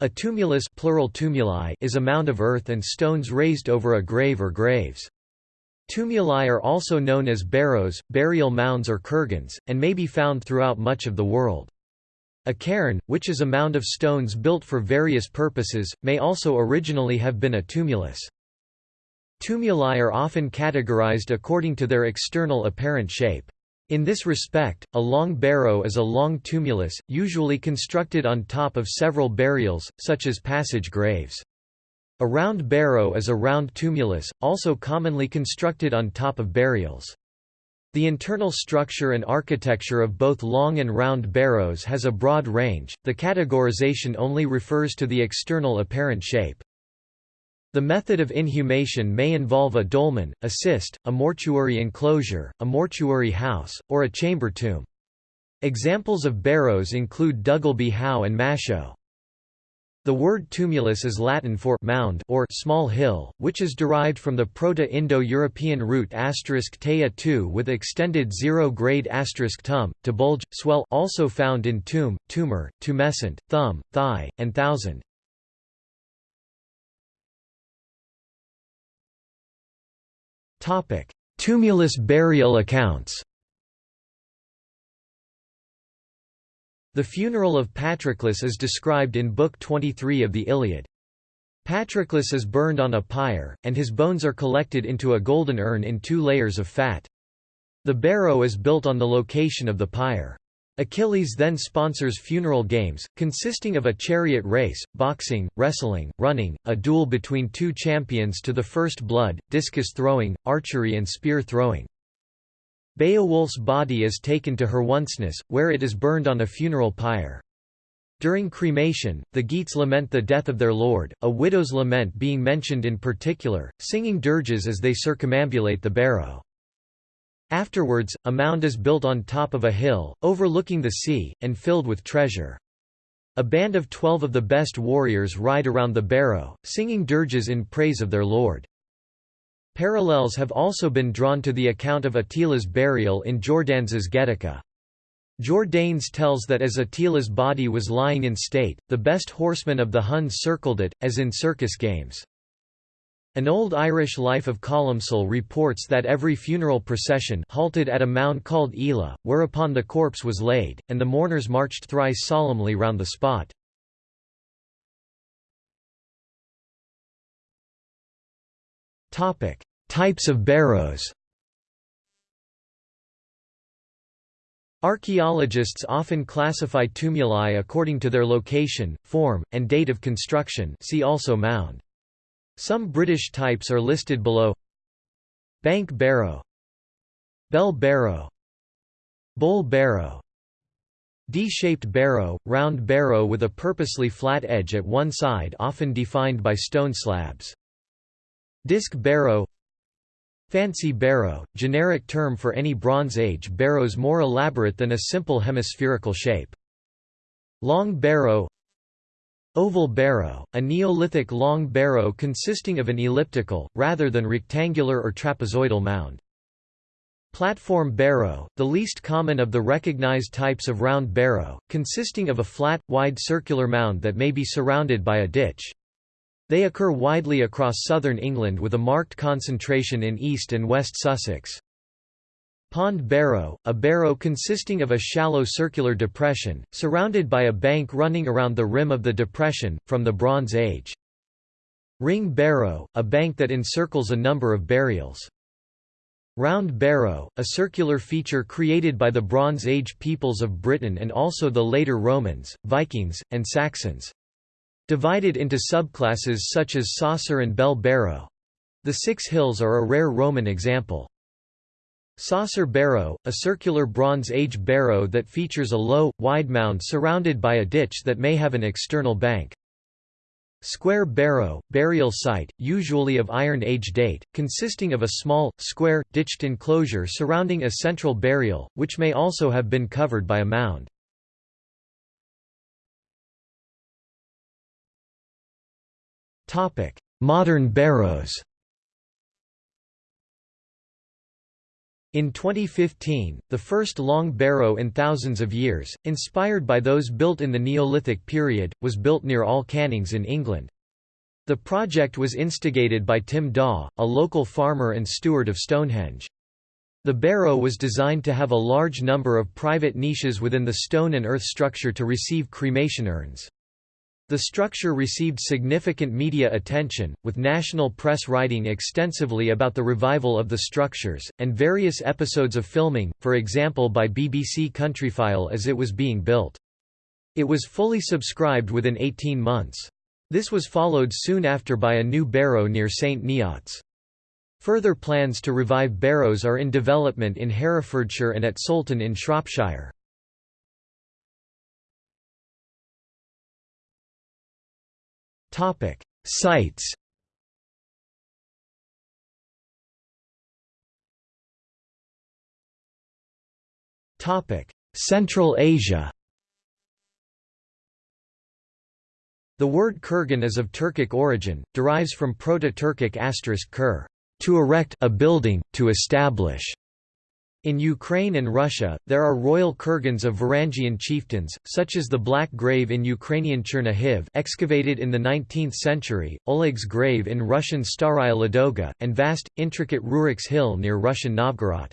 A tumulus plural tumuli is a mound of earth and stones raised over a grave or graves. Tumuli are also known as barrows, burial mounds or kurgans, and may be found throughout much of the world. A cairn, which is a mound of stones built for various purposes, may also originally have been a tumulus. Tumuli are often categorized according to their external apparent shape. In this respect, a long barrow is a long tumulus, usually constructed on top of several burials, such as passage graves. A round barrow is a round tumulus, also commonly constructed on top of burials. The internal structure and architecture of both long and round barrows has a broad range, the categorization only refers to the external apparent shape. The method of inhumation may involve a dolmen, a cist, a mortuary enclosure, a mortuary house, or a chamber tomb. Examples of barrows include Duggleby Howe and Maeshowe. The word tumulus is Latin for mound or small hill, which is derived from the Proto-Indo-European root tu with extended zero-grade asterisk *tum, to bulge, swell also found in tomb, tumor, tumescent, thumb, thigh, and thousand. Tumulus burial accounts The funeral of Patroclus is described in Book 23 of the Iliad. Patroclus is burned on a pyre, and his bones are collected into a golden urn in two layers of fat. The barrow is built on the location of the pyre. Achilles then sponsors funeral games, consisting of a chariot race, boxing, wrestling, running, a duel between two champions to the first blood, discus throwing, archery and spear throwing. Beowulf's body is taken to her Herwoncenis, where it is burned on a funeral pyre. During cremation, the Geats lament the death of their lord, a widow's lament being mentioned in particular, singing dirges as they circumambulate the barrow. Afterwards, a mound is built on top of a hill, overlooking the sea, and filled with treasure. A band of twelve of the best warriors ride around the barrow, singing dirges in praise of their lord. Parallels have also been drawn to the account of Attila's burial in Jordanes' Getica. Jordanes tells that as Attila's body was lying in state, the best horsemen of the Huns circled it, as in circus games. An old Irish life of Columcille reports that every funeral procession halted at a mound called Ela, whereupon the corpse was laid, and the mourners marched thrice solemnly round the spot. Types of barrows Archaeologists often classify tumuli according to their location, form, and date of construction see also mound. Some British types are listed below. Bank barrow. Bell barrow. Bowl barrow. D-shaped barrow, round barrow with a purposely flat edge at one side often defined by stone slabs. Disc barrow. Fancy barrow, generic term for any Bronze Age barrows more elaborate than a simple hemispherical shape. Long barrow Oval barrow, a Neolithic long barrow consisting of an elliptical, rather than rectangular or trapezoidal mound. Platform barrow, the least common of the recognized types of round barrow, consisting of a flat, wide circular mound that may be surrounded by a ditch. They occur widely across southern England with a marked concentration in East and West Sussex. Pond barrow, a barrow consisting of a shallow circular depression, surrounded by a bank running around the rim of the depression, from the Bronze Age. Ring barrow, a bank that encircles a number of burials. Round barrow, a circular feature created by the Bronze Age peoples of Britain and also the later Romans, Vikings, and Saxons. Divided into subclasses such as saucer and bell barrow. The Six Hills are a rare Roman example. Saucer barrow, a circular Bronze Age barrow that features a low, wide mound surrounded by a ditch that may have an external bank. Square barrow, burial site, usually of Iron Age date, consisting of a small, square, ditched enclosure surrounding a central burial, which may also have been covered by a mound. Modern barrows In 2015, the first long barrow in thousands of years, inspired by those built in the Neolithic period, was built near All Cannings in England. The project was instigated by Tim Daw, a local farmer and steward of Stonehenge. The barrow was designed to have a large number of private niches within the stone and earth structure to receive cremation urns. The structure received significant media attention, with national press writing extensively about the revival of the structures, and various episodes of filming, for example by BBC Countryfile as it was being built. It was fully subscribed within 18 months. This was followed soon after by a new barrow near St Neots. Further plans to revive barrows are in development in Herefordshire and at Soulton in Shropshire. Topic: Sites. Topic: Central Asia. The word kurgan is of Turkic origin, derives from Proto-Turkic asterisk kur, to erect a building, to establish, in Ukraine and Russia, there are royal kurgans of Varangian chieftains, such as the Black Grave in Ukrainian Chernihiv excavated in the 19th century, Oleg's grave in Russian Staraya Ladoga, and vast, intricate Rurik's Hill near Russian Novgorod.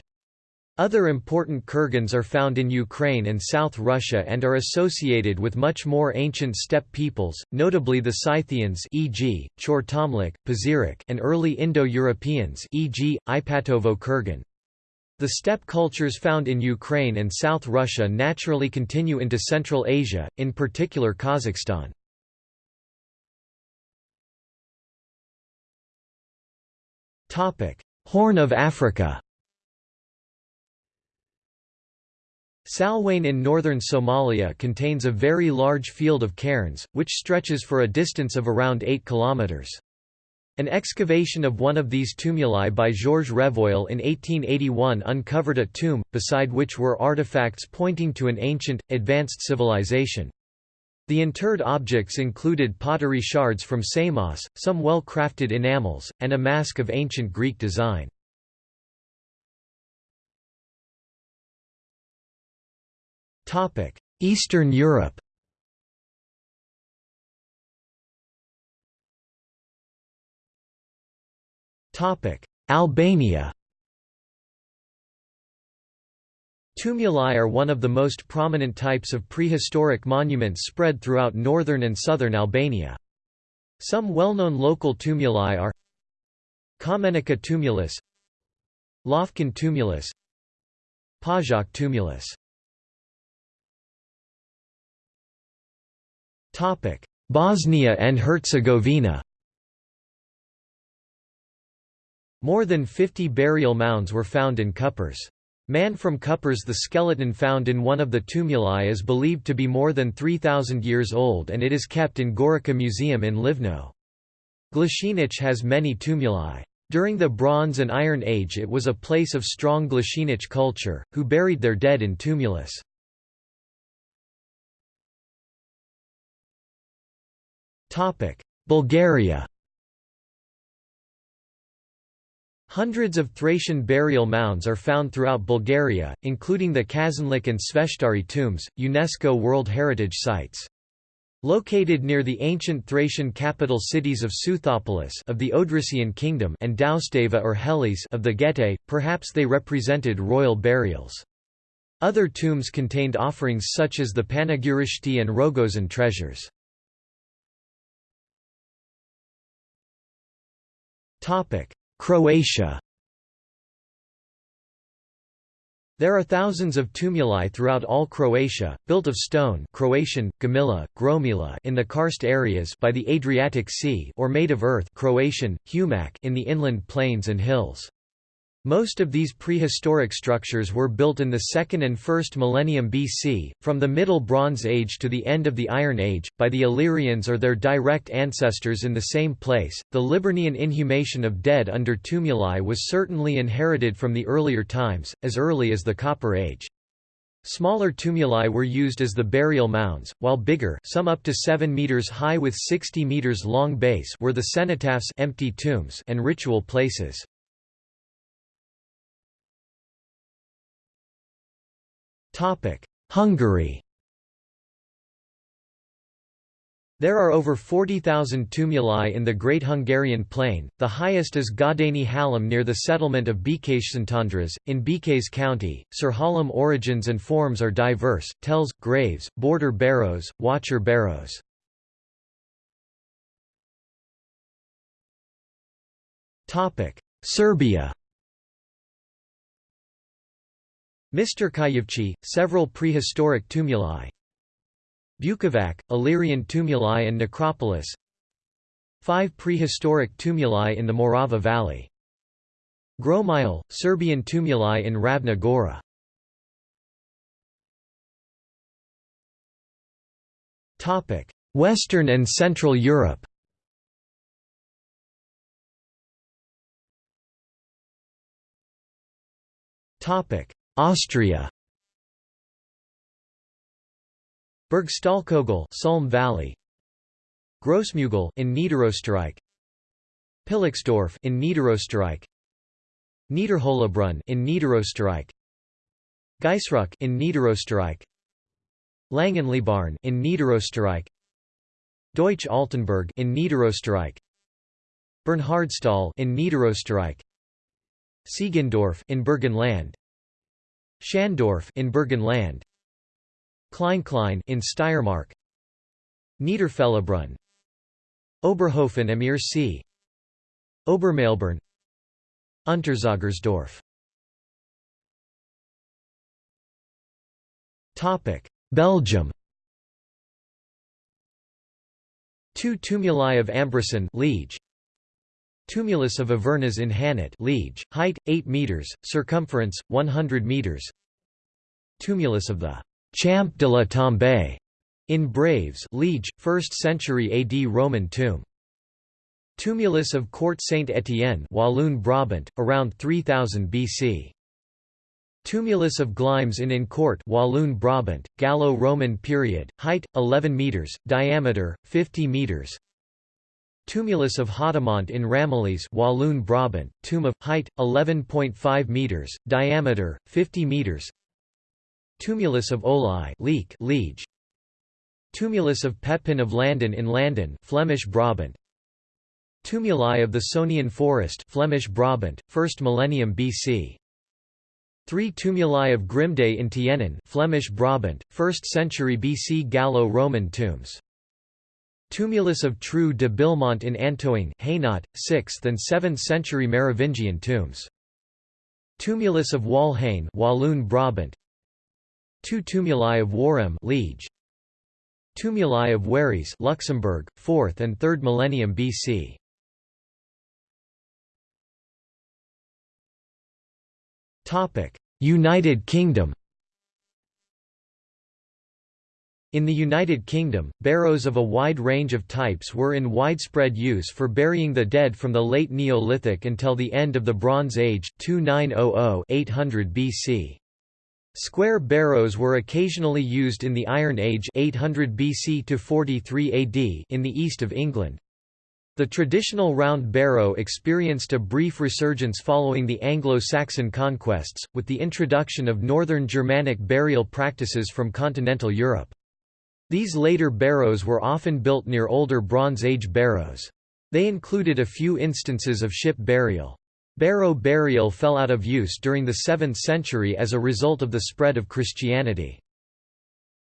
Other important kurgans are found in Ukraine and South Russia and are associated with much more ancient steppe peoples, notably the Scythians e.g., Chortomlik, Pazyryk and early Indo-Europeans e.g., Ipatovo Kurgan. The steppe cultures found in Ukraine and South Russia naturally continue into Central Asia, in particular Kazakhstan. Horn of Africa Salwane in northern Somalia contains a very large field of cairns, which stretches for a distance of around 8 kilometers. An excavation of one of these tumuli by Georges Revoil in 1881 uncovered a tomb, beside which were artifacts pointing to an ancient, advanced civilization. The interred objects included pottery shards from Samos, some well-crafted enamels, and a mask of ancient Greek design. Eastern Europe Albania Tumuli are one of the most prominent types of prehistoric monuments spread throughout northern and southern Albania. Some well-known local tumuli are Kamenica tumulus Lofkan tumulus Pajak tumulus. Bosnia and Herzegovina More than 50 burial mounds were found in Kupres. Man from Kupres the skeleton found in one of the tumuli is believed to be more than 3,000 years old and it is kept in Gorica Museum in Livno. Glashinich has many tumuli. During the Bronze and Iron Age it was a place of strong Glashinich culture, who buried their dead in tumulus. Bulgaria Hundreds of Thracian burial mounds are found throughout Bulgaria, including the Kazanlak and Sveshtari tombs, UNESCO World Heritage Sites. Located near the ancient Thracian capital cities of Seuthopolis of the Odrysian kingdom and Doustava or Helis of the Getae, perhaps they represented royal burials. Other tombs contained offerings such as the Panagyurishte and Rogozen treasures. Croatia There are thousands of tumuli throughout all Croatia, built of stone Croatian, Gomila, Gromila in the karst areas by the Adriatic Sea or made of earth Croatian, Humac in the inland plains and hills. Most of these prehistoric structures were built in the 2nd and 1st millennium BC, from the Middle Bronze Age to the end of the Iron Age, by the Illyrians or their direct ancestors in the same place. The Liburnian inhumation of dead under tumuli was certainly inherited from the earlier times, as early as the Copper Age. Smaller tumuli were used as the burial mounds, while bigger some up to 7 meters high with 60 meters long base were the cenotaphs empty tombs and ritual places. Hungary There are over 40,000 tumuli in the Great Hungarian Plain, the highest is Gaudani Hallam near the settlement of Békéscsantandrás, in Békés County. Sir Hallam origins and forms are diverse, tells, graves, border barrows, watcher barrows. Serbia Misterkajevci, several prehistoric tumuli. Bukovac, Illyrian tumuli and necropolis. Five prehistoric tumuli in the Morava Valley. Gromile, Serbian tumuli in Ravna Gora. Western and Central Europe Austria. Bergstallkogel Sulm Valley. Grossmügel in Niederösterreich. Pillixdorf in Niederösterreich. Niederhollabrunn in Niederösterreich. Geisruck in Niederösterreich. Langenlebarn in Niederösterreich. Deutsch Altenburg in Niederösterreich. Bernhardsthal in Niederösterreich. Siegendorf in Burgenland Schandorf in Burgenland, Kleinklein in Steiermark. Niederfellebrunn. Oberhofen am Iersee Obermailburn Unterzagersdorf. Topic Belgium. Two tumuli of Ambressin Liege Tumulus of Avernus in Hainaut Liege, height 8 meters, circumference 100 meters Tumulus of the Champ de la Tombe in Braives Liege, 1st century AD Roman tomb. Tumulus of Court Saint Etienne Walloon Brabant, around 3000 BC. Tumulus of Glimes in Incourt Walloon Brabant, Gallo-Roman period, height, 11 metres, diameter, 50 metres Tumulus of Hadamont in Ramillies Walloon Brabant, tomb of, height, 11.5 metres, diameter, 50 metres Tumulus of Olai Leek, Liege. Tumulus of Pepin of Landen in Landen Flemish Brabant. Tumuli of the Sonian Forest Flemish Brabant, 1st millennium BC. Three tumuli of Grimday in Tienen Flemish Brabant, 1st century BC Gallo-Roman tombs. Tumulus of True de Bilmont in Antoing Hainaut, 6th and 7th century Merovingian tombs. Tumulus of Walhain Walloon Brabant Two tumuli of Waremme Liege. Tumuli of Waries Luxembourg, 4th and 3rd millennium BC. Topic: United Kingdom. In the United Kingdom, barrows of a wide range of types were in widespread use for burying the dead from the late Neolithic until the end of the Bronze Age 2900–800 BC. Square barrows were occasionally used in the Iron Age 800 BC to 43 AD in the east of England. The traditional round barrow experienced a brief resurgence following the Anglo-Saxon conquests, with the introduction of northern Germanic burial practices from continental Europe. These later barrows were often built near older Bronze Age barrows. They included a few instances of ship burial. Barrow burial fell out of use during the 7th century as a result of the spread of Christianity.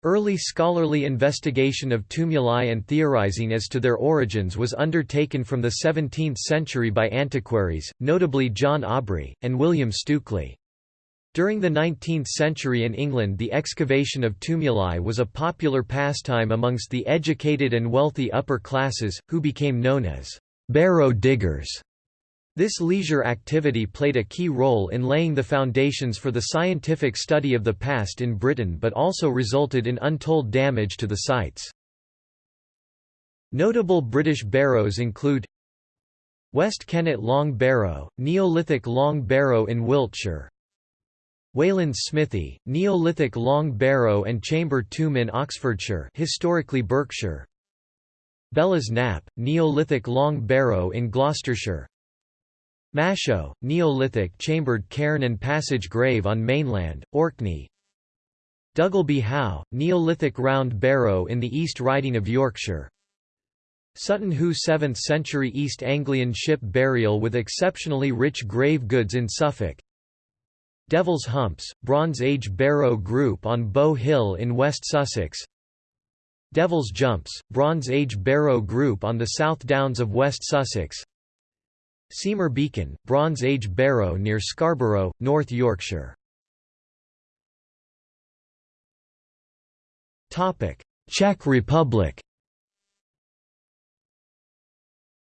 Early scholarly investigation of tumuli and theorizing as to their origins was undertaken from the 17th century by antiquaries, notably John Aubrey, and William Stukeley. During the 19th century in England the excavation of tumuli was a popular pastime amongst the educated and wealthy upper classes, who became known as barrow diggers. This leisure activity played a key role in laying the foundations for the scientific study of the past in Britain but also resulted in untold damage to the sites. Notable British barrows include West Kennet Long Barrow, Neolithic Long Barrow in Wiltshire Wayland's Smithy, Neolithic Long Barrow and Chamber Tomb in Oxfordshire historically Berkshire. Belas Knap, Neolithic Long Barrow in Gloucestershire. Maeshowe, Neolithic chambered cairn and passage grave on mainland, Orkney. Duggleby Howe, Neolithic round barrow in the East Riding of Yorkshire. Sutton Hoo 7th century East Anglian ship burial with exceptionally rich grave goods in Suffolk Devil's Humps, Bronze Age barrow group on Bow Hill in West Sussex. Devil's Jumps, Bronze Age barrow group on the South Downs of West Sussex. Seamer Beacon, Bronze Age barrow near Scarborough, North Yorkshire. Czech Republic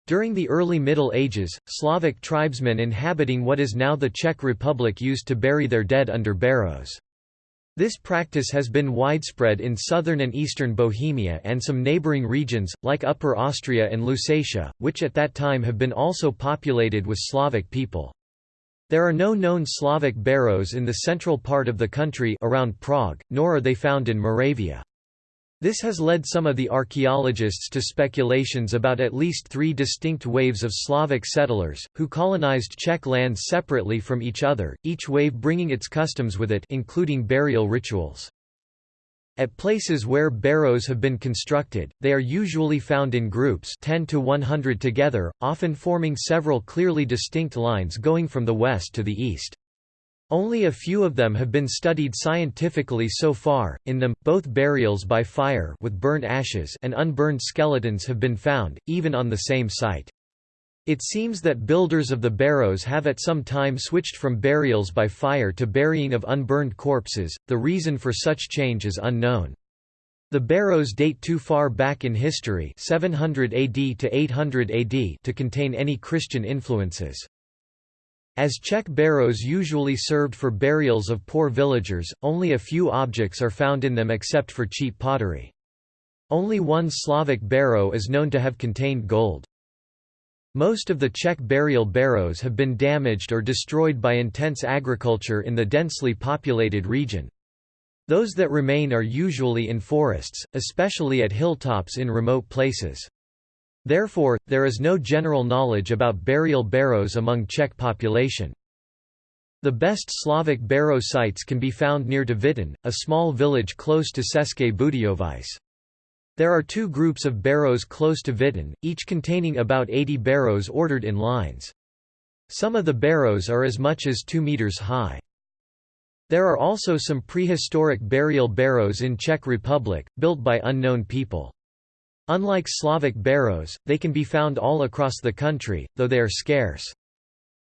During the early Middle Ages, Slavic tribesmen inhabiting what is now the Czech Republic used to bury their dead under barrows. This practice has been widespread in southern and eastern Bohemia and some neighbouring regions, like Upper Austria and Lusatia, which at that time have been also populated with Slavic people. There are no known Slavic barrows in the central part of the country around Prague, nor are they found in Moravia. This has led some of the archaeologists to speculations about at least three distinct waves of Slavic settlers, who colonized Czech lands separately from each other, each wave bringing its customs with it including burial rituals. At places where barrows have been constructed, they are usually found in groups 10 to 100 together, often forming several clearly distinct lines going from the west to the east. Only a few of them have been studied scientifically so far. In them, both burials by fire with burned ashes and unburned skeletons have been found, even on the same site. It seems that builders of the barrows have at some time switched from burials by fire to burying of unburned corpses. The reason for such change is unknown. The barrows date too far back in history 700 AD to 800 AD to contain any Christian influences. As Czech barrows usually served for burials of poor villagers, only a few objects are found in them except for cheap pottery. Only one Slavic barrow is known to have contained gold. Most of the Czech burial barrows have been damaged or destroyed by intense agriculture in the densely populated region. Those that remain are usually in forests, especially at hilltops in remote places. Therefore, there is no general knowledge about burial barrows among Czech population. The best Slavic barrow sites can be found near to a small village close to České Budějovice. There are two groups of barrows close to Witten, each containing about 80 barrows ordered in lines. Some of the barrows are as much as 2 meters high. There are also some prehistoric burial barrows in Czech Republic, built by unknown people. Unlike Slavic barrows, they can be found all across the country, though they are scarce.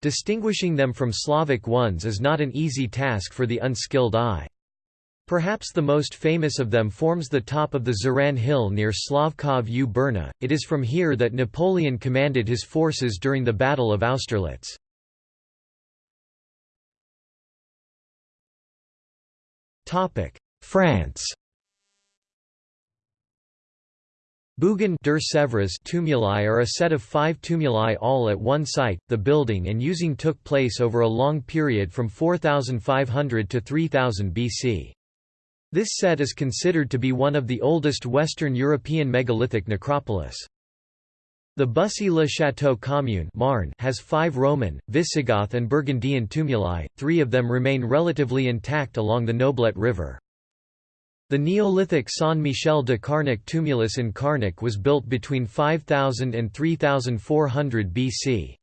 Distinguishing them from Slavic ones is not an easy task for the unskilled eye. Perhaps the most famous of them forms the top of the Žuráň Hill near Slavkov u Brna. It is from here that Napoleon commanded his forces during the Battle of Austerlitz. France Bougon Deux-Sèvres tumuli are a set of five tumuli all at one site. The building and using took place over a long period from 4500 to 3000 BC. This set is considered to be one of the oldest Western European megalithic necropolis. The Bussy-le-Château commune Marne has five Roman, Visigoth and Burgundian tumuli, three of them remain relatively intact along the Noblet River. The Neolithic Saint-Michel de Carnac tumulus in Carnac was built between 5000 and 3400 BC.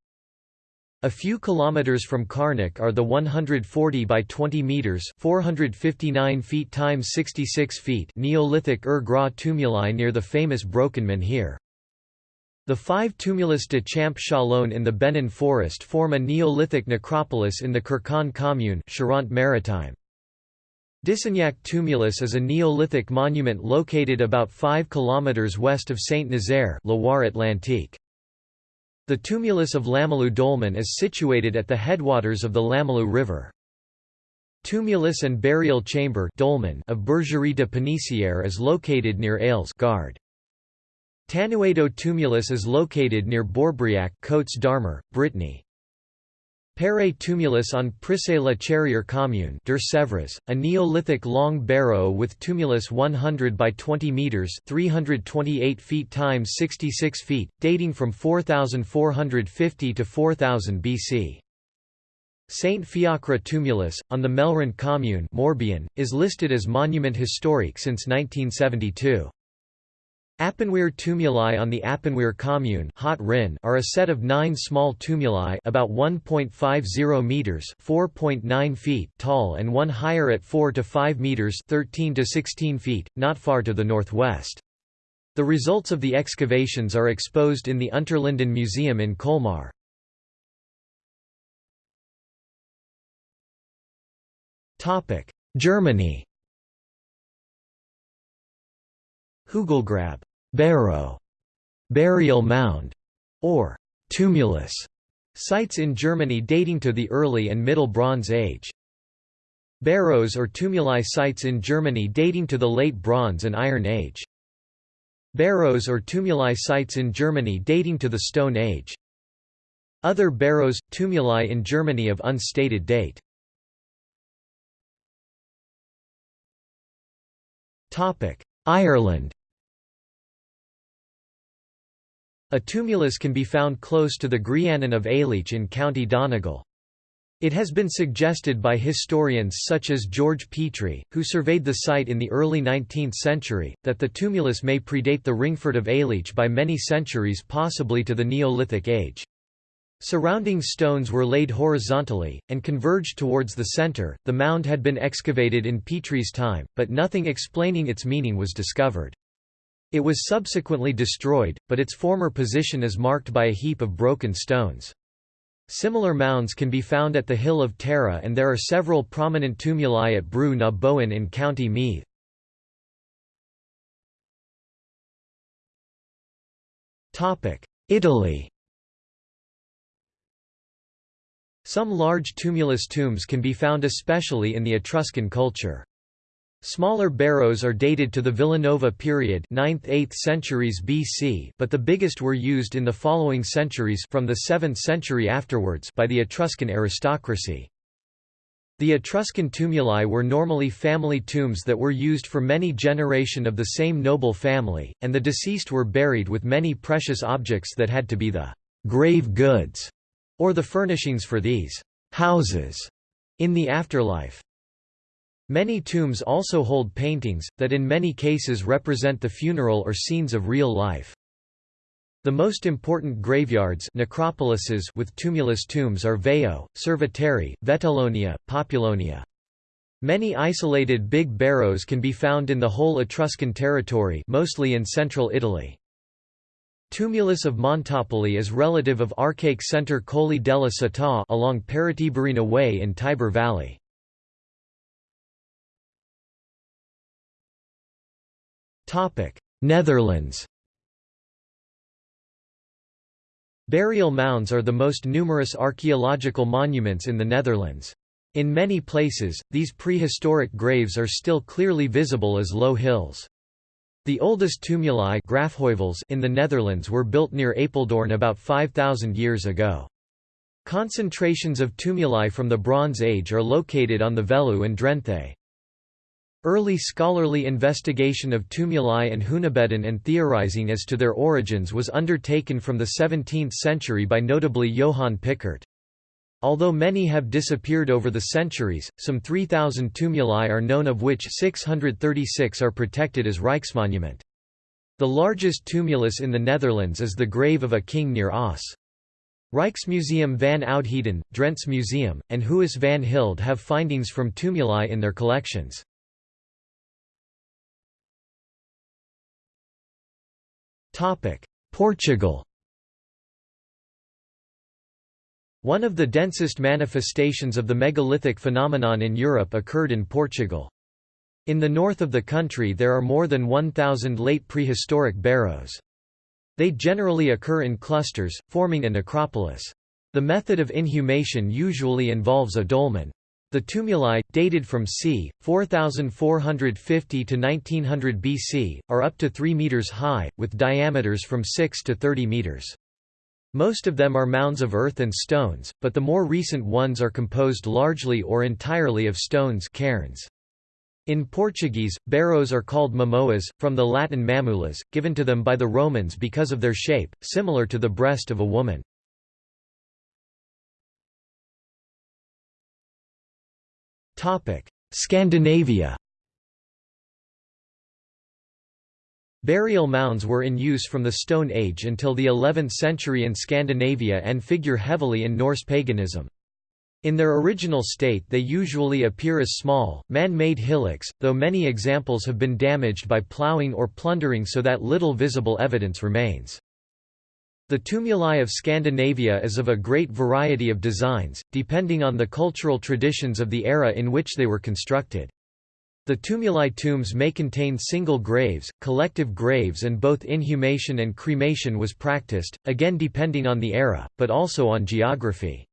A few kilometers from Carnac are the 140 by 20 meters (459 feet times 66 feet) Neolithic Ur Gras tumuli near the famous Broken Menhir. The five tumulus de Champ Chalon in the Benin forest form a Neolithic necropolis in the Kirkon commune Charente-Maritime. Dissignac tumulus is a Neolithic monument located about 5 km west of Saint-Nazaire Loire-Atlantique. The tumulus of Lamalou Dolmen is situated at the headwaters of the Lamalou River. Tumulus and burial chamber dolmen of Bergerie de Pénissière is located near Ailes Gard. Tanuedo tumulus is located near Bourbriac Côtes d'Armor, Brittany. Pere tumulus on Prissé la Charrière commune Deux-Sèvres, a Neolithic long barrow with tumulus 100 by 20 metres 328 feet times 66 feet, dating from 4450 to 4000 BC. Saint Fiacre tumulus, on the Melrand commune Morbihan, is listed as monument historique since 1972. Appenwihr tumuli on the Appenwihr commune are a set of nine small tumuli about 1.50 meters (4.9 feet) tall and one higher at 4 to 5 meters (13 to 16 feet), not far to the northwest. The results of the excavations are exposed in the Unterlinden Museum in Colmar. Germany Hügelgrab barrow, burial mound, or tumulus sites in Germany dating to the early and Middle Bronze Age. Barrows or tumuli sites in Germany dating to the Late Bronze and Iron Age. Barrows or tumuli sites in Germany dating to the Stone Age. Other barrows, tumuli in Germany of unstated date. Ireland A tumulus can be found close to the Grianan of Aileach in County Donegal. It has been suggested by historians such as George Petrie, who surveyed the site in the early 19th century, that the tumulus may predate the Ringfort of Aileach by many centuries possibly to the Neolithic age. Surrounding stones were laid horizontally, and converged towards the centre. The mound had been excavated in Petrie's time, but nothing explaining its meaning was discovered. It was subsequently destroyed, but its former position is marked by a heap of broken stones. Similar mounds can be found at the Hill of Tara and there are several prominent tumuli at Brú na Bóinne in County Meath. Italy Some large tumulus tombs can be found especially in the Etruscan culture. Smaller barrows are dated to the Villanova period 9th–8th centuries BC but the biggest were used in the following centuries from the 7th century afterwards by the Etruscan aristocracy. The Etruscan tumuli were normally family tombs that were used for many generation of the same noble family, and the deceased were buried with many precious objects that had to be the grave goods, or the furnishings for these houses in the afterlife. Many tombs also hold paintings, that in many cases represent the funeral or scenes of real life. The most important graveyards necropolises with tumulus tombs are Veio, Cerveteri, Vetulonia, Populonia. Many isolated big barrows can be found in the whole Etruscan territory mostly in central Italy. Tumulus of Montopoli is relative of archaic center Colli della Città along Paratiburina Way in Tiber Valley. Netherlands Burial mounds are the most numerous archaeological monuments in the Netherlands. In many places, these prehistoric graves are still clearly visible as low hills. The oldest tumuli in the Netherlands were built near Apeldoorn about 5,000 years ago. Concentrations of tumuli from the Bronze Age are located on the Veluwe and Drenthe. Early scholarly investigation of tumuli and hunebedden and theorizing as to their origins was undertaken from the 17th century by notably Johan Picardt. Although many have disappeared over the centuries, some 3,000 tumuli are known of which 636 are protected as Rijksmonument. The largest tumulus in the Netherlands is the grave of a king near Oss. Rijksmuseum van Oudheden, Drents Museum, and Huis van Hilde have findings from tumuli in their collections. Portugal One of the densest manifestations of the megalithic phenomenon in Europe occurred in Portugal. In the north of the country there are more than 1,000 late prehistoric barrows. They generally occur in clusters, forming a necropolis. The method of inhumation usually involves a dolmen. The tumuli, dated from c. 4450 to 1900 BC, are up to 3 meters high, with diameters from 6 to 30 meters. Most of them are mounds of earth and stones, but the more recent ones are composed largely or entirely of stones cairns. In Portuguese, barrows are called mamoas, from the Latin mamulas, given to them by the Romans because of their shape, similar to the breast of a woman. Scandinavia Burial mounds were in use from the Stone Age until the 11th century in Scandinavia and figure heavily in Norse paganism. In their original state they usually appear as small, man-made hillocks, though many examples have been damaged by ploughing or plundering so that little visible evidence remains. The tumuli of Scandinavia is of a great variety of designs, depending on the cultural traditions of the era in which they were constructed. The tumuli tombs may contain single graves, collective graves and both inhumation and cremation was practiced, again depending on the era, but also on geography.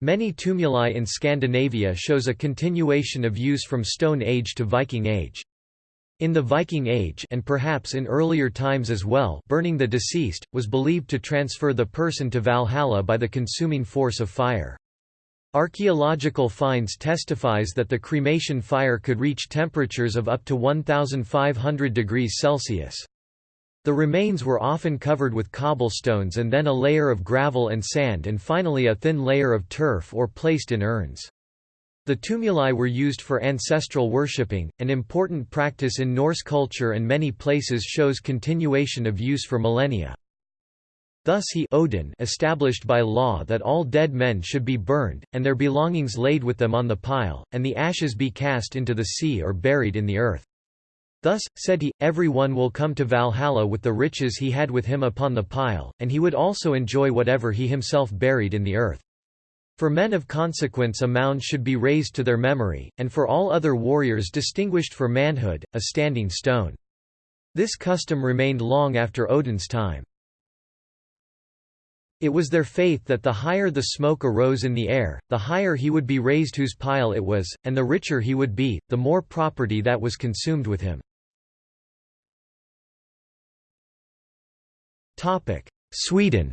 Many tumuli in Scandinavia shows a continuation of use from Stone Age to Viking Age. In the Viking Age and perhaps in earlier times as well burning the deceased, was believed to transfer the person to Valhalla by the consuming force of fire. Archaeological finds testifies that the cremation fire could reach temperatures of up to 1500 degrees Celsius. The remains were often covered with cobblestones and then a layer of gravel and sand and finally a thin layer of turf or placed in urns. The tumuli were used for ancestral worshipping, an important practice in Norse culture and many places shows continuation of use for millennia. Thus he Odin established by law that all dead men should be burned, and their belongings laid with them on the pile, and the ashes be cast into the sea or buried in the earth. Thus, said he, every one will come to Valhalla with the riches he had with him upon the pile, and he would also enjoy whatever he himself buried in the earth. For men of consequence a mound should be raised to their memory, and for all other warriors distinguished for manhood, a standing stone. This custom remained long after Odin's time. It was their faith that the higher the smoke arose in the air, the higher he would be raised whose pile it was, and the richer he would be, the more property that was consumed with him. Sweden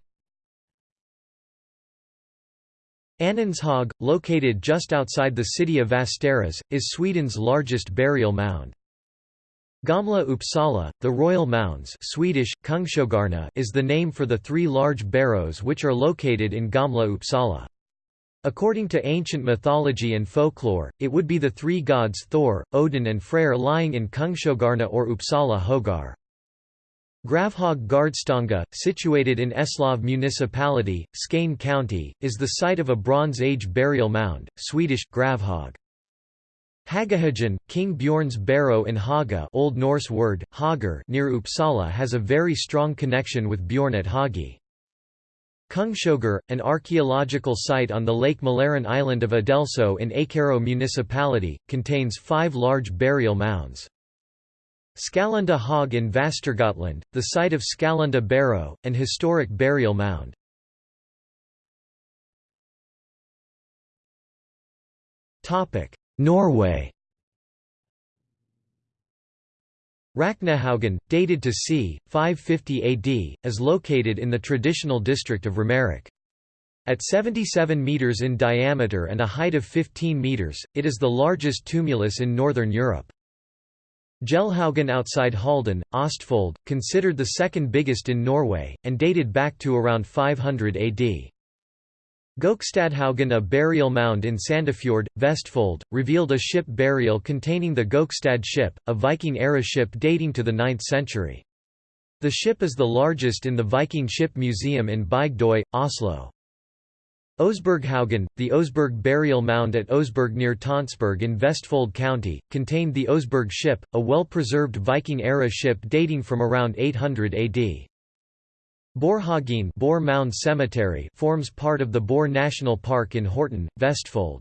Anundshög, located just outside the city of Västerås, is Sweden's largest burial mound. Gamla Uppsala, the Royal Mounds Swedish, Kungshögarna, is the name for the three large barrows which are located in Gamla Uppsala. According to ancient mythology and folklore, it would be the three gods Thor, Odin and Freyr lying in Kungshögarna or Uppsala Högar. Gravhög Gardstanga, situated in Eslöv municipality, Skane county, is the site of a Bronze Age burial mound, Swedish, Gravhög. Hagahagen, King Bjorn's barrow in Haga Old Norse word, Hagar near Uppsala has a very strong connection with Bjorn at Hagi. Kungshögar, an archaeological site on the Lake Mälaren island of Adelso in Ekerö municipality, contains five large burial mounds. Skallunda Hog in Västergötland, the site of Skallunda Barrow, an historic burial mound. Norway Raknehaugen, dated to c. 550 AD, is located in the traditional district of Romerike. At 77 metres in diameter and a height of 15 metres, it is the largest tumulus in northern Europe. Gelhaugen outside Halden, Ostfold, considered the second biggest in Norway, and dated back to around 500 AD. Gokstadhaugen a burial mound in Sandefjord, Vestfold, revealed a ship burial containing the Gokstad ship, a Viking-era ship dating to the 9th century. The ship is the largest in the Viking Ship Museum in Bygdøy, Oslo. Oseberghaugen, the Oseberg burial mound at Oseberg near Tonsberg in Vestfold County, contained the Oseberg ship, a well-preserved Viking-era ship dating from around 800 AD. Borhagen Boar Mound Cemetery forms part of the Boar National Park in Horten, Vestfold.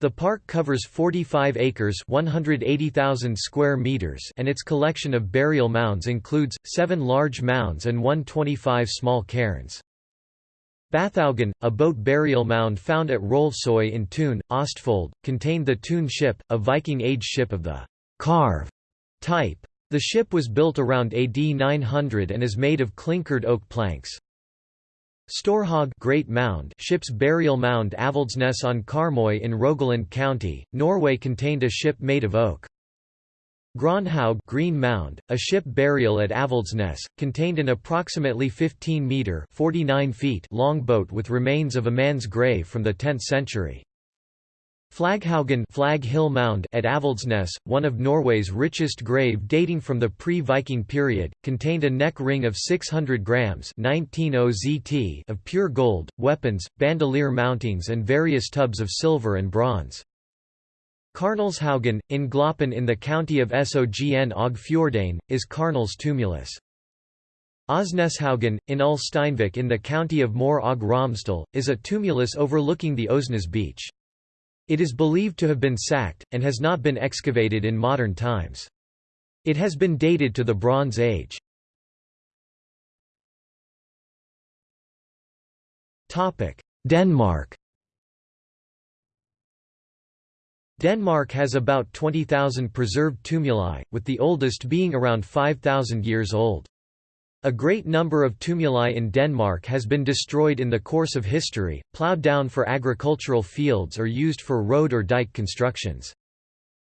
The park covers 45 acres 180,000 square meters and its collection of burial mounds includes, seven large mounds and 125 small cairns. Bathaugen, a boat burial mound found at Rolvsøy in Tune, Ostfold, contained the Tune ship, a Viking-age ship of the «karve» type. The ship was built around AD 900 and is made of clinkered oak planks. Storhaug Great Mound ship's burial mound Avaldsnes on Karmøy in Rogaland County, Norway contained a ship made of oak. Gronhaug Green Mound, a ship burial at Avaldsnes, contained an approximately 15-metre long boat with remains of a man's grave from the 10th century. Flaghaugen Flag Hill Mound at Avaldsnes, one of Norway's richest grave dating from the pre-Viking period, contained a neck ring of 600 grams 19 zt of pure gold, weapons, bandolier mountings and various tubs of silver and bronze. Karnelshaugen, in Gloppen in the county of Sogn og Fjordane, is Karnel's tumulus. Osneshaugen, in Ulsteinvik in the county of Møre og Romsdal, is a tumulus overlooking the Osnes beach. It is believed to have been sacked, and has not been excavated in modern times. It has been dated to the Bronze Age. Denmark Denmark has about 20,000 preserved tumuli, with the oldest being around 5,000 years old. A great number of tumuli in Denmark has been destroyed in the course of history, ploughed down for agricultural fields or used for road or dike constructions.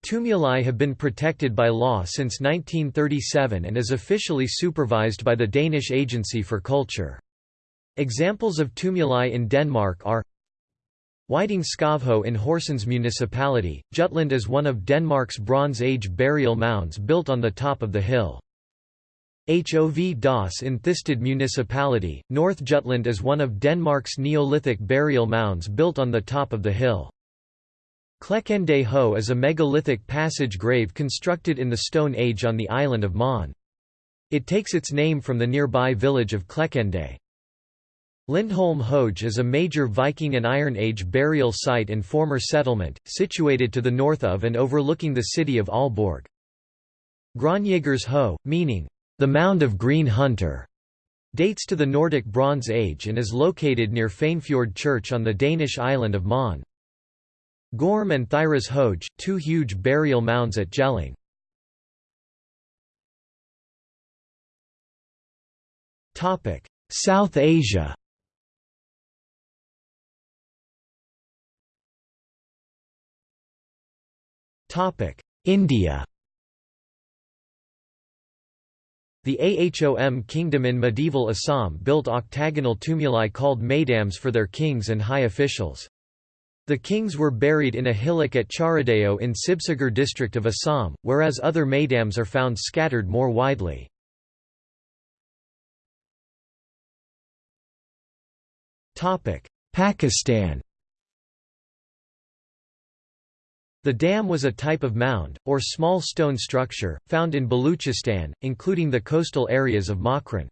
Tumuli have been protected by law since 1937 and is officially supervised by the Danish Agency for Culture. Examples of tumuli in Denmark are Whiting Skavho in Horsens municipality, Jutland is one of Denmark's Bronze Age burial mounds built on the top of the hill. Hov Das in Thisted municipality, North Jutland is one of Denmark's Neolithic burial mounds built on the top of the hill. Klekkende Høj is a megalithic passage grave constructed in the Stone Age on the island of Møn. It takes its name from the nearby village of Klekkende. Lindholm Høje is a major Viking and Iron Age burial site and former settlement, situated to the north of and overlooking the city of Aalborg. Grønjægers Høj, meaning, the Mound of Green Hunter dates to the Nordic Bronze Age and is located near Fanefjord Church on the Danish island of Møn. Gorm and Thyras Hoge, two huge burial mounds at Jelling. South Asia India The Ahom kingdom in medieval Assam built octagonal tumuli called maidams for their kings and high officials. The kings were buried in a hillock at Charaideo in Sibsagar district of Assam, whereas other maidams are found scattered more widely. Pakistan The dam was a type of mound, or small stone structure, found in Baluchistan, including the coastal areas of Makran.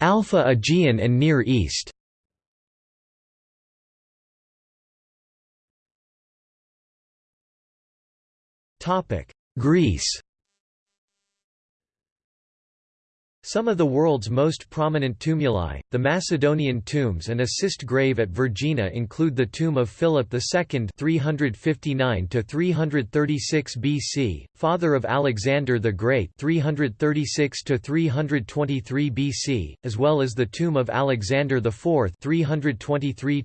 Alpha Aegean and Near East Greece Some of the world's most prominent tumuli, the Macedonian tombs and a cist grave at Vergina include the tomb of Philip II (359–336 BC, father of Alexander the Great 336 BC, as well as the tomb of Alexander IV 323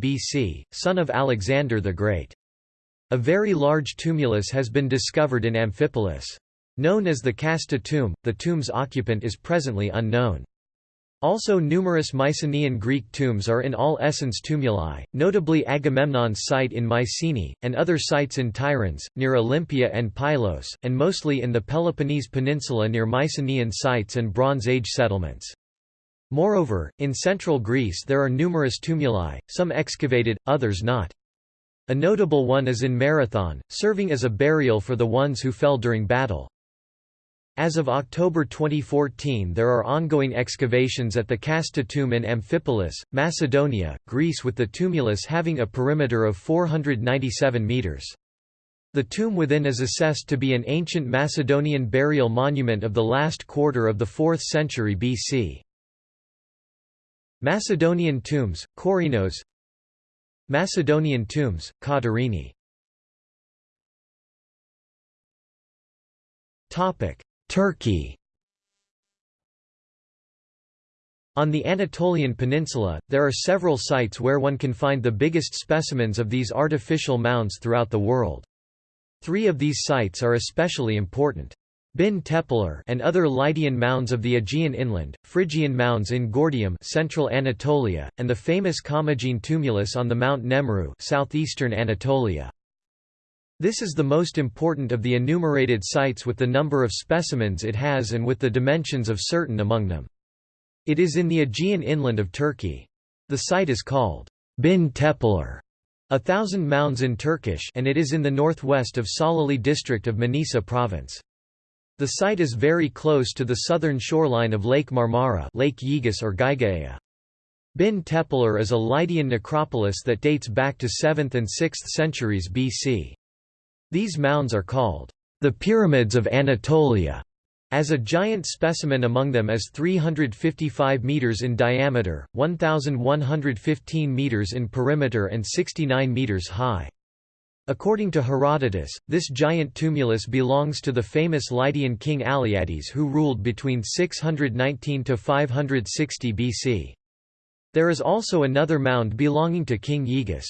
BC, son of Alexander the Great. A very large tumulus has been discovered in Amphipolis. Known as the Kasta tomb, the tomb's occupant is presently unknown. Also numerous Mycenaean Greek tombs are in all essence tumuli, notably Agamemnon's site in Mycenae, and other sites in Tiryns, near Olympia and Pylos, and mostly in the Peloponnese Peninsula near Mycenaean sites and Bronze Age settlements. Moreover, in central Greece there are numerous tumuli, some excavated, others not. A notable one is in Marathon, serving as a burial for the ones who fell during battle. As of October 2014 there are ongoing excavations at the Kasta tomb in Amphipolis, Macedonia, Greece with the tumulus having a perimeter of 497 metres. The tomb within is assessed to be an ancient Macedonian burial monument of the last quarter of the 4th century BC. Macedonian tombs, Korinos Macedonian tombs, Katerini Turkey On the Anatolian Peninsula, there are several sites where one can find the biggest specimens of these artificial mounds throughout the world. Three of these sites are especially important. Bin Tepeler and other Lydian mounds of the Aegean inland, Phrygian mounds in Gordium central Anatolia, and the famous Commagene tumulus on the Mount Nemrut southeastern Anatolia. This is the most important of the enumerated sites with the number of specimens it has and with the dimensions of certain among them. It is in the Aegean inland of Turkey. The site is called Bin Tepeler, a thousand mounds in Turkish and it is in the northwest of Salihli district of Manisa province. The site is very close to the southern shoreline of Lake Marmara Lake Yegis or Gygaea. Bin Tepeler is a Lydian necropolis that dates back to 7th and 6th centuries BC. These mounds are called the Pyramids of Anatolia, as a giant specimen among them is 355 meters in diameter, 1115 meters in perimeter and 69 meters high. According to Herodotus, this giant tumulus belongs to the famous Lydian king Alyattes who ruled between 619 to 560 BC. There is also another mound belonging to King Yegis.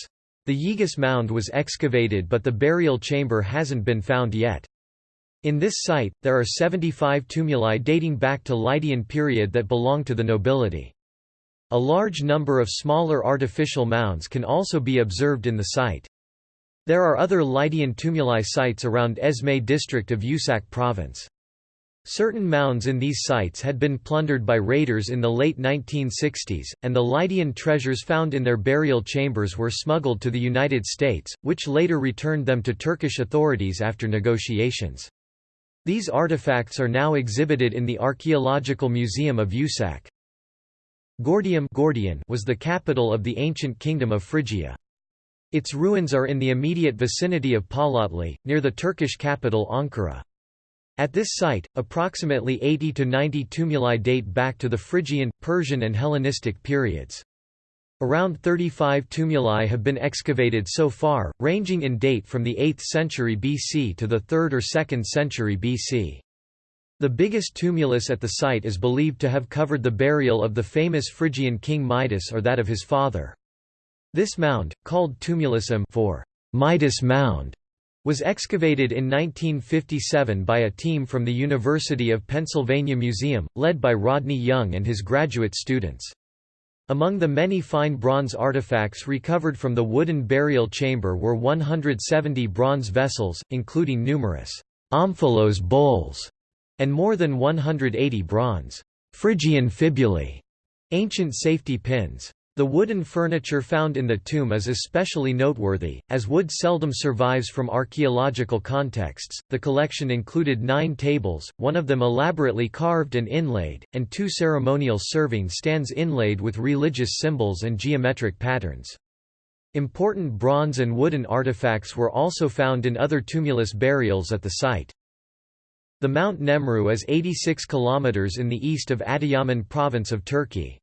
The Yegis mound was excavated but the burial chamber hasn't been found yet. In this site, there are 75 tumuli dating back to Lydian period that belong to the nobility. A large number of smaller artificial mounds can also be observed in the site. There are other Lydian tumuli sites around Esme district of Usak province. Certain mounds in these sites had been plundered by raiders in the late 1960s, and the Lydian treasures found in their burial chambers were smuggled to the United States, which later returned them to Turkish authorities after negotiations. These artifacts are now exhibited in the Archaeological Museum of Usak. Gordium was the capital of the ancient kingdom of Phrygia. Its ruins are in the immediate vicinity of Palatli, near the Turkish capital Ankara. At this site, approximately 80 to 90 tumuli date back to the Phrygian, Persian and Hellenistic periods. Around 35 tumuli have been excavated so far, ranging in date from the 8th century BC to the 3rd or 2nd century BC. The biggest tumulus at the site is believed to have covered the burial of the famous Phrygian king Midas or that of his father. This mound, called Tumulusum for Midas Mound, was excavated in 1957 by a team from the University of Pennsylvania Museum, led by Rodney Young and his graduate students. Among the many fine bronze artifacts recovered from the wooden burial chamber were 170 bronze vessels, including numerous omphalos bowls, and more than 180 bronze Phrygian fibulae, ancient safety pins. The wooden furniture found in the tomb is especially noteworthy, as wood seldom survives from archaeological contexts. The collection included nine tables, one of them elaborately carved and inlaid, and two ceremonial serving stands inlaid with religious symbols and geometric patterns. Important bronze and wooden artifacts were also found in other tumulus burials at the site. The Mount Nemrut is 86 km in the east of Adıyaman province of Turkey.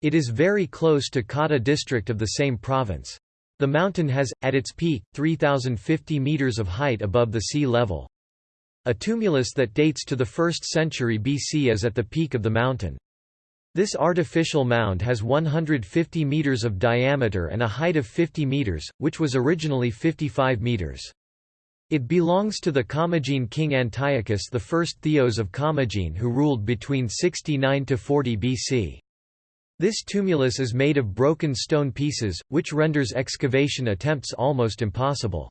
It is very close to Kahta district of the same province. The mountain has, at its peak, 3,050 metres of height above the sea level. A tumulus that dates to the 1st century BC is at the peak of the mountain. This artificial mound has 150 metres of diameter and a height of 50 metres, which was originally 55 metres. It belongs to the Commagene king Antiochus I Theos of Commagene who ruled between 69 to 40 BC. This tumulus is made of broken stone pieces, which renders excavation attempts almost impossible.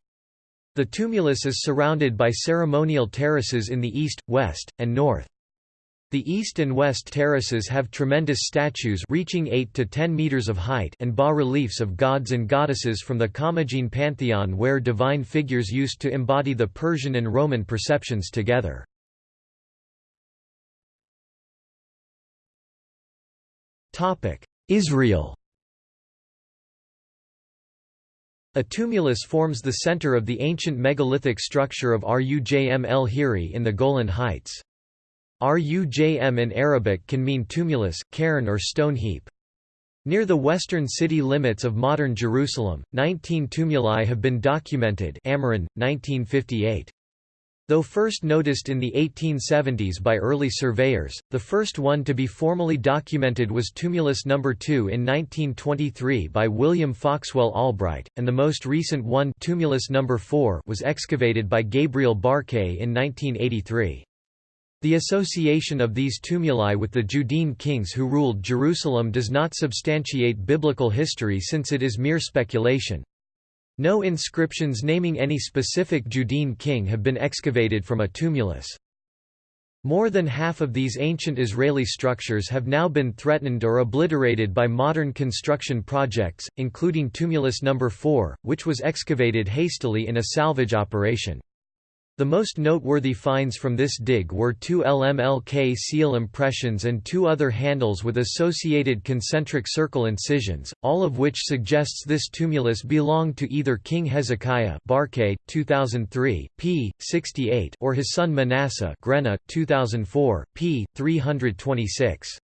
The tumulus is surrounded by ceremonial terraces in the east, west, and north. The east and west terraces have tremendous statues reaching 8 to 10 meters of height and bas-reliefs of gods and goddesses from the Commagene pantheon where divine figures used to embody the Persian and Roman perceptions together. Israel A tumulus forms the center of the ancient megalithic structure of Rujm el Hiri in the Golan Heights. Rujm in Arabic can mean tumulus, cairn or stone heap. Near the western city limits of modern Jerusalem, 19 tumuli have been documented Amiran, 1958. Though first noticed in the 1870s by early surveyors, the first one to be formally documented was Tumulus No. 2 in 1923 by William Foxwell Albright, and the most recent one Tumulus No. 4 was excavated by Gabriel Barkay in 1983. The association of these tumuli with the Judean kings who ruled Jerusalem does not substantiate biblical history since it is mere speculation. No inscriptions naming any specific Judean king have been excavated from a tumulus. More than half of these ancient Israeli structures have now been threatened or obliterated by modern construction projects, including Tumulus No. 4, which was excavated hastily in a salvage operation. The most noteworthy finds from this dig were two LMLK seal impressions and two other handles with associated concentric circle incisions, all of which suggests this tumulus belonged to either King Hezekiah Barkay, 2003, p. 68 or his son Manasseh Grena, 2004, p. 326.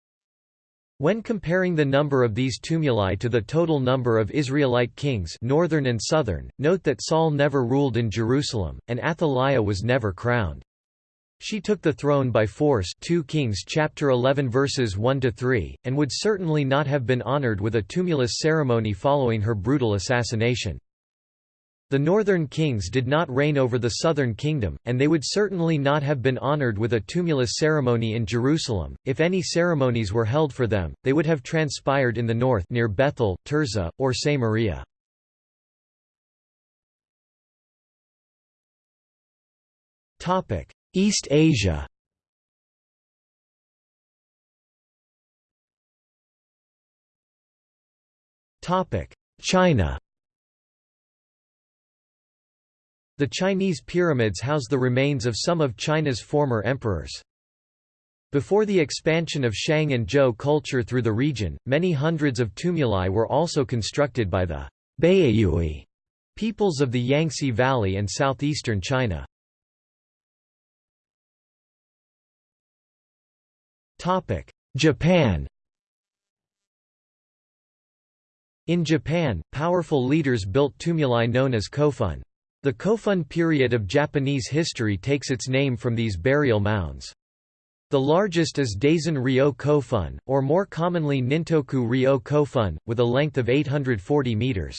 When comparing the number of these tumuli to the total number of Israelite kings northern and southern, note that Saul never ruled in Jerusalem, and Athaliah was never crowned. She took the throne by force 2 Kings chapter 11 verses 1 to 3 and would certainly not have been honored with a tumulus ceremony following her brutal assassination. The northern kings did not reign over the southern kingdom, and they would certainly not have been honored with a tumulus ceremony in Jerusalem. If any ceremonies were held for them, they would have transpired in the north near Bethel, Tirzah, or Samaria. Topic: East Asia. Topic: China. The Chinese pyramids house the remains of some of China's former emperors. Before the expansion of Shang and Zhou culture through the region, many hundreds of tumuli were also constructed by the Baiyue peoples of the Yangtze Valley and southeastern China. Japan In Japan, powerful leaders built tumuli known as kofun. The Kofun period of Japanese history takes its name from these burial mounds. The largest is Daisen Ryo Kofun, or more commonly Nintoku Ryo Kofun, with a length of 840 meters.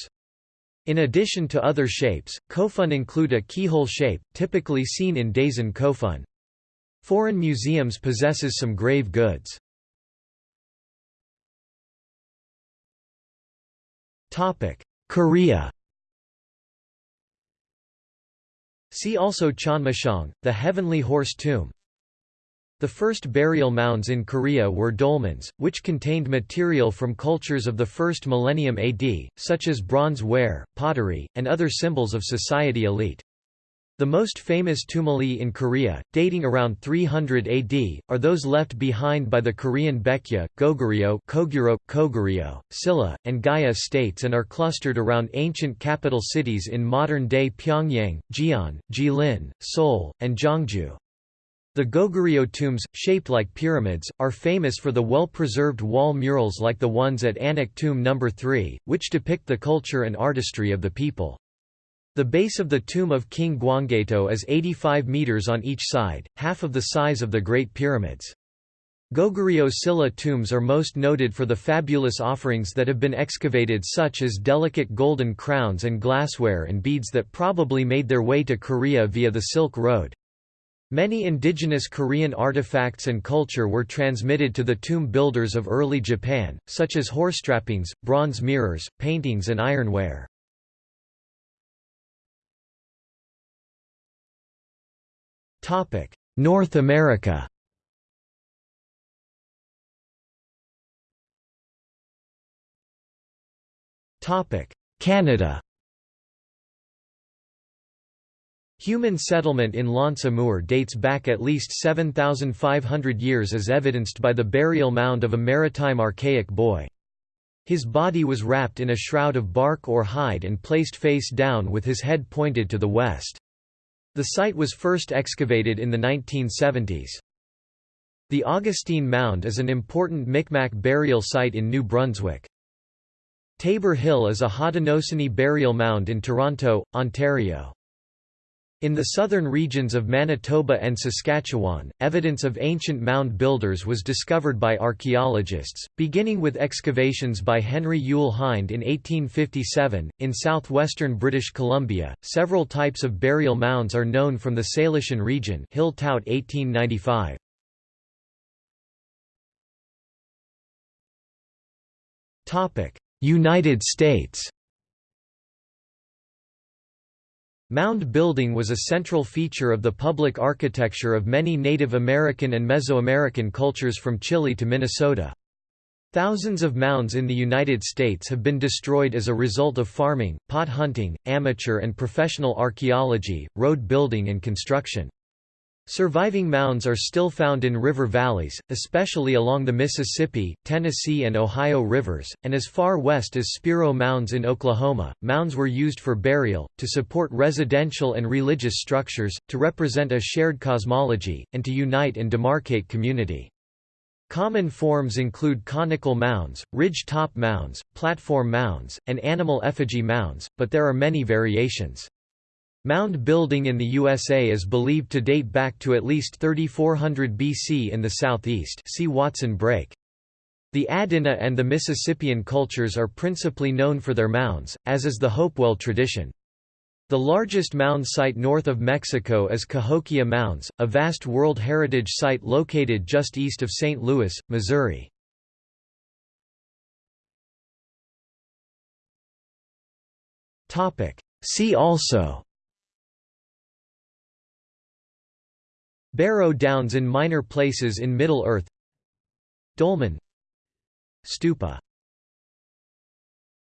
In addition to other shapes, kofun include a keyhole shape, typically seen in Daisen kofun. Foreign museums possesses some grave goods. Korea See also Cheonmachong, the Heavenly Horse Tomb. The first burial mounds in Korea were dolmens, which contained material from cultures of the first millennium AD, such as bronze ware, pottery, and other symbols of society elite. The most famous tumuli in Korea, dating around 300 AD, are those left behind by the Korean Baekje, Goguryeo, Koguro, Koguryo, Silla, and Gaya states and are clustered around ancient capital cities in modern-day Pyongyang, Jian, Jilin, Seoul, and Gyeongju. The Goguryeo tombs, shaped like pyramids, are famous for the well-preserved wall murals like the ones at Anak Tomb No. 3, which depict the culture and artistry of the people. The base of the tomb of King Gwanggaeto is 85 meters on each side, half of the size of the Great Pyramids. Goguryeo Silla tombs are most noted for the fabulous offerings that have been excavated such as delicate golden crowns and glassware and beads that probably made their way to Korea via the Silk Road. Many indigenous Korean artifacts and culture were transmitted to the tomb builders of early Japan, such as horse trappings, bronze mirrors, paintings and ironware. North America Canada Human settlement in L'Anse Amour dates back at least 7,500 years as evidenced by the burial mound of a maritime archaic boy. His body was wrapped in a shroud of bark or hide and placed face down with his head pointed to the west. The site was first excavated in the 1970s. The Augustine Mound is an important Micmac burial site in New Brunswick. Tabor Hill is a Haudenosaunee burial mound in Toronto, Ontario. In the southern regions of Manitoba and Saskatchewan, evidence of ancient mound builders was discovered by archaeologists, beginning with excavations by Henry Youle Hind in 1857. In southwestern British Columbia, several types of burial mounds are known from the Salishan region. Hill Tout 1895. Topic: United States. Mound building was a central feature of the public architecture of many Native American and Mesoamerican cultures from Chile to Minnesota. Thousands of mounds in the United States have been destroyed as a result of farming, pot hunting, amateur and professional archaeology, road building and construction. Surviving mounds are still found in river valleys, especially along the Mississippi, Tennessee, and Ohio rivers, and as far west as Spiro Mounds in Oklahoma. Mounds were used for burial, to support residential and religious structures, to represent a shared cosmology, and to unite and demarcate community. Common forms include conical mounds, ridge-top mounds, platform mounds, and animal effigy mounds, but there are many variations. Mound building in the USA is believed to date back to at least 3400 BC in the southeast see Watson Brake. The Adena and the Mississippian cultures are principally known for their mounds, as is the Hopewell tradition. The largest mound site north of Mexico is Cahokia Mounds, a vast World Heritage Site located just east of St. Louis, Missouri. See also Barrow Downs in minor places in Middle Earth. Dolmen Stupa